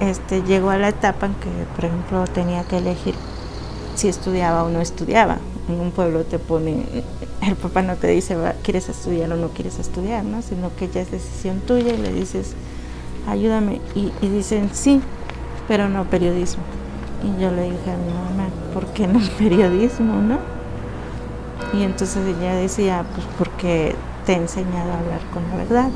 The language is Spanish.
este, llegó a la etapa en que, por ejemplo, tenía que elegir si estudiaba o no estudiaba. En un pueblo te pone, el papá no te dice, ¿quieres estudiar o no quieres estudiar? ¿no? Sino que ya es decisión tuya y le dices, ayúdame. Y, y dicen, sí, pero no periodismo. Y yo le dije a mi mamá, ¿por qué no periodismo, no? Y entonces ella decía, pues porque te he enseñado a hablar con la verdad.